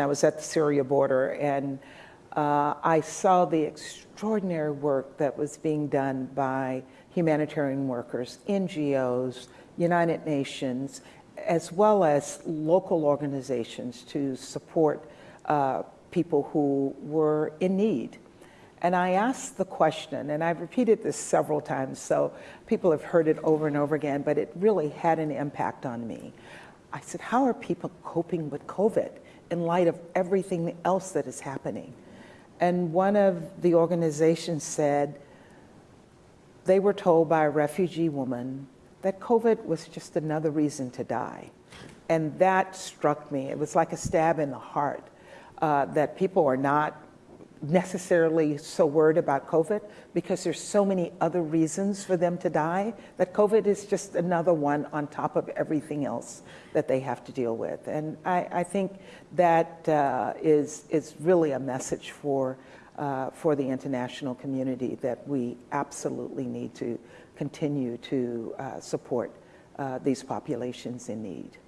I was at the Syria border and uh, I saw the extraordinary work that was being done by humanitarian workers, NGOs, United Nations, as well as local organizations to support uh, people who were in need. And I asked the question, and I've repeated this several times, so people have heard it over and over again, but it really had an impact on me. I said, how are people coping with COVID in light of everything else that is happening? And one of the organizations said they were told by a refugee woman that COVID was just another reason to die. And that struck me. It was like a stab in the heart uh, that people are not necessarily so worried about COVID because there's so many other reasons for them to die that COVID is just another one on top of everything else that they have to deal with. And I, I think that uh, is is really a message for, uh, for the international community that we absolutely need to continue to uh, support uh, these populations in need.